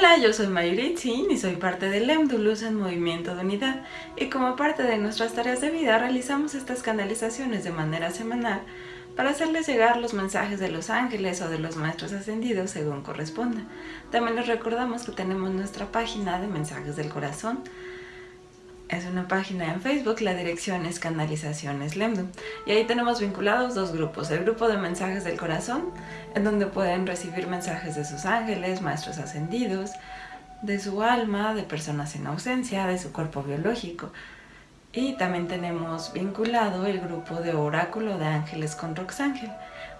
Hola, yo soy Mayuri y soy parte del Luz en Movimiento de Unidad y como parte de nuestras tareas de vida realizamos estas canalizaciones de manera semanal para hacerles llegar los mensajes de los ángeles o de los maestros ascendidos según corresponda. También les recordamos que tenemos nuestra página de mensajes del corazón es una página en Facebook, la dirección es Canalizaciones Lemdu. Y ahí tenemos vinculados dos grupos. El grupo de mensajes del corazón, en donde pueden recibir mensajes de sus ángeles, maestros ascendidos, de su alma, de personas en ausencia, de su cuerpo biológico. Y también tenemos vinculado el grupo de oráculo de ángeles con Roxángel.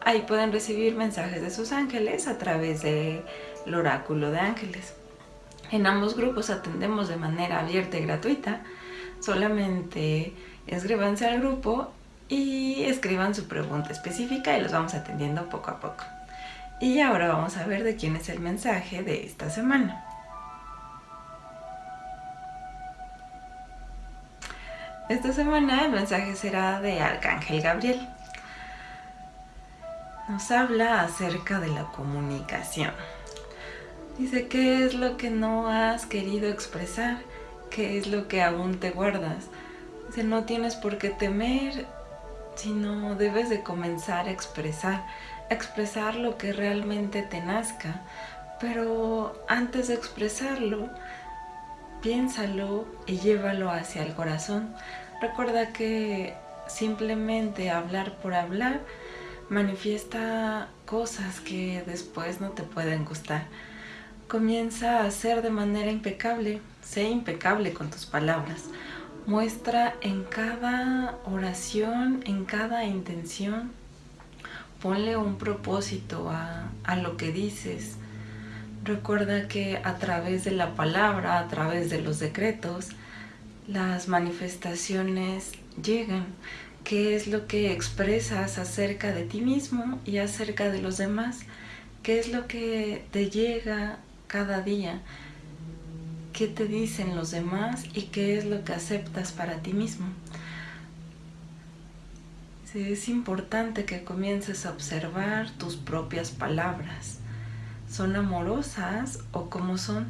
Ahí pueden recibir mensajes de sus ángeles a través del oráculo de ángeles. En ambos grupos atendemos de manera abierta y gratuita solamente escríbanse al grupo y escriban su pregunta específica y los vamos atendiendo poco a poco. Y ahora vamos a ver de quién es el mensaje de esta semana. Esta semana el mensaje será de Arcángel Gabriel. Nos habla acerca de la comunicación. Dice, ¿qué es lo que no has querido expresar? qué es lo que aún te guardas. Dice, no tienes por qué temer, sino debes de comenzar a expresar, expresar lo que realmente te nazca. Pero antes de expresarlo, piénsalo y llévalo hacia el corazón. Recuerda que simplemente hablar por hablar manifiesta cosas que después no te pueden gustar. Comienza a hacer de manera impecable, sé impecable con tus palabras. Muestra en cada oración, en cada intención, ponle un propósito a, a lo que dices. Recuerda que a través de la palabra, a través de los decretos, las manifestaciones llegan. ¿Qué es lo que expresas acerca de ti mismo y acerca de los demás? ¿Qué es lo que te llega cada día, qué te dicen los demás y qué es lo que aceptas para ti mismo. es importante que comiences a observar tus propias palabras. ¿Son amorosas o cómo son?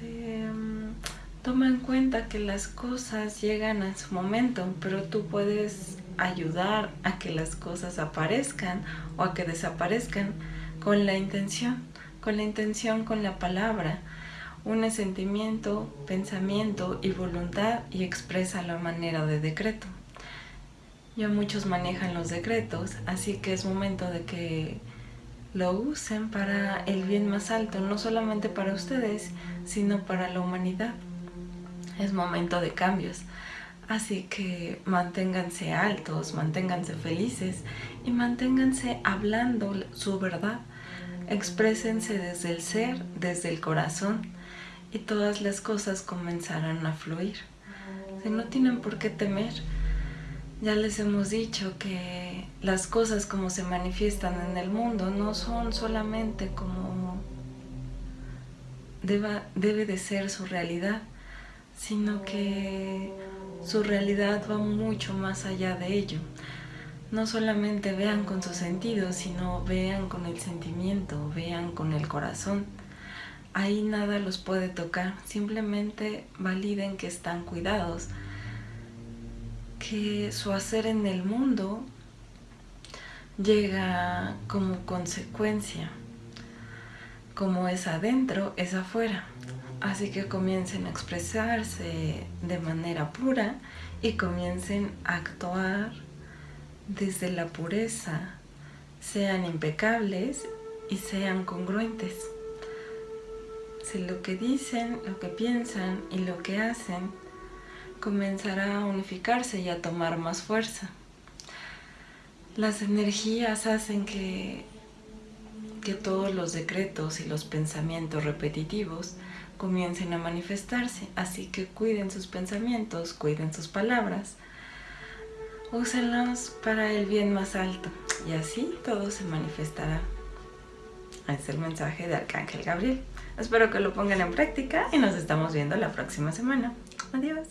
Mm, toma en cuenta que las cosas llegan a su momento, pero tú puedes ayudar a que las cosas aparezcan o a que desaparezcan con la intención, con la intención con la palabra. Une sentimiento, pensamiento y voluntad y expresa la manera de decreto. Ya muchos manejan los decretos, así que es momento de que lo usen para el bien más alto, no solamente para ustedes, sino para la humanidad. Es momento de cambios. Así que manténganse altos, manténganse felices y manténganse hablando su verdad Exprésense desde el ser, desde el corazón y todas las cosas comenzarán a fluir. Si no tienen por qué temer, ya les hemos dicho que las cosas como se manifiestan en el mundo no son solamente como debe de ser su realidad, sino que su realidad va mucho más allá de ello no solamente vean con sus sentidos, sino vean con el sentimiento, vean con el corazón. Ahí nada los puede tocar, simplemente validen que están cuidados, que su hacer en el mundo llega como consecuencia. Como es adentro, es afuera. Así que comiencen a expresarse de manera pura y comiencen a actuar desde la pureza, sean impecables y sean congruentes. Si lo que dicen, lo que piensan y lo que hacen comenzará a unificarse y a tomar más fuerza. Las energías hacen que, que todos los decretos y los pensamientos repetitivos comiencen a manifestarse, así que cuiden sus pensamientos, cuiden sus palabras, úsenlos para el bien más alto y así todo se manifestará. Es el mensaje de Arcángel Gabriel. Espero que lo pongan en práctica y nos estamos viendo la próxima semana. Adiós.